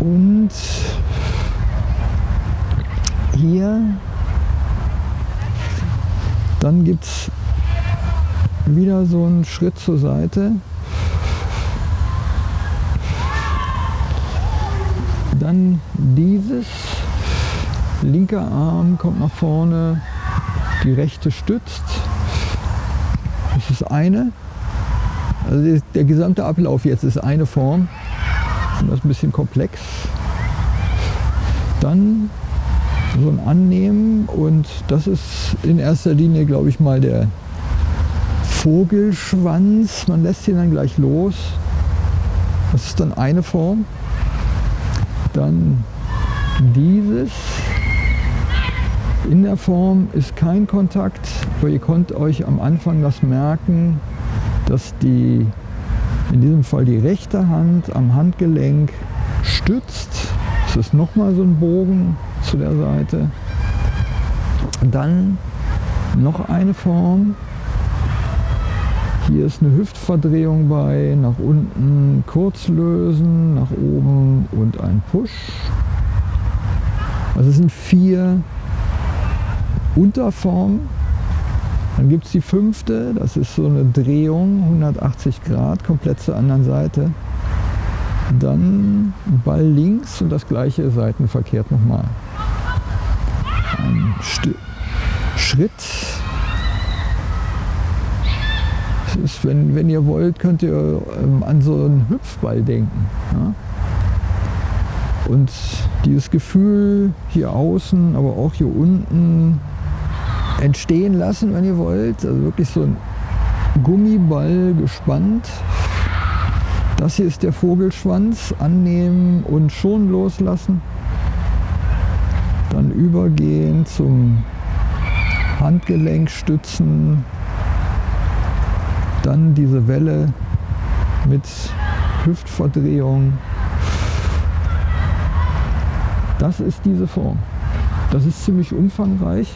Und hier, dann gibt es wieder so einen Schritt zur Seite. Dann dieses, linker Arm kommt nach vorne, die rechte stützt. Das ist eine. Also der gesamte Ablauf jetzt ist eine Form. Das ist ein bisschen komplex. Dann so ein Annehmen und das ist in erster Linie, glaube ich mal, der Vogelschwanz. Man lässt ihn dann gleich los. Das ist dann eine Form. Dann dieses. In der Form ist kein Kontakt, aber ihr könnt euch am Anfang das merken, dass die, in diesem Fall die rechte Hand am Handgelenk stützt. Es ist nochmal so ein Bogen zu der Seite. Dann noch eine Form. Hier ist eine Hüftverdrehung bei, nach unten kurz lösen, nach oben und ein Push. Also es sind vier Unterformen. Dann gibt es die fünfte, das ist so eine Drehung, 180 Grad, komplett zur anderen Seite. Dann Ball links und das gleiche seitenverkehrt nochmal. Ein St Schritt ist, wenn, wenn ihr wollt, könnt ihr ähm, an so einen Hüpfball denken. Ja? Und dieses Gefühl hier außen, aber auch hier unten entstehen lassen, wenn ihr wollt. Also wirklich so ein Gummiball gespannt. Das hier ist der Vogelschwanz. Annehmen und schon loslassen. Dann übergehen zum Handgelenk stützen, dann diese Welle mit Hüftverdrehung. Das ist diese Form. Das ist ziemlich umfangreich.